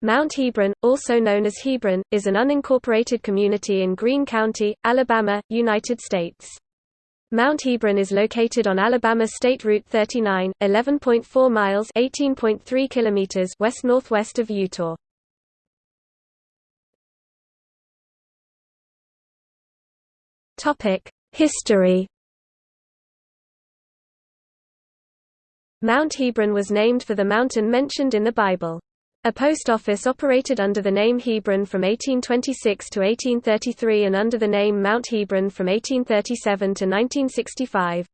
Mount Hebron, also known as Hebron, is an unincorporated community in Greene County, Alabama, United States. Mount Hebron is located on Alabama State Route 39, 11.4 miles (18.3 kilometers) west-northwest of Eutaw. Topic: History. Mount Hebron was named for the mountain mentioned in the Bible. A post office operated under the name Hebron from 1826 to 1833 and under the name Mount Hebron from 1837 to 1965.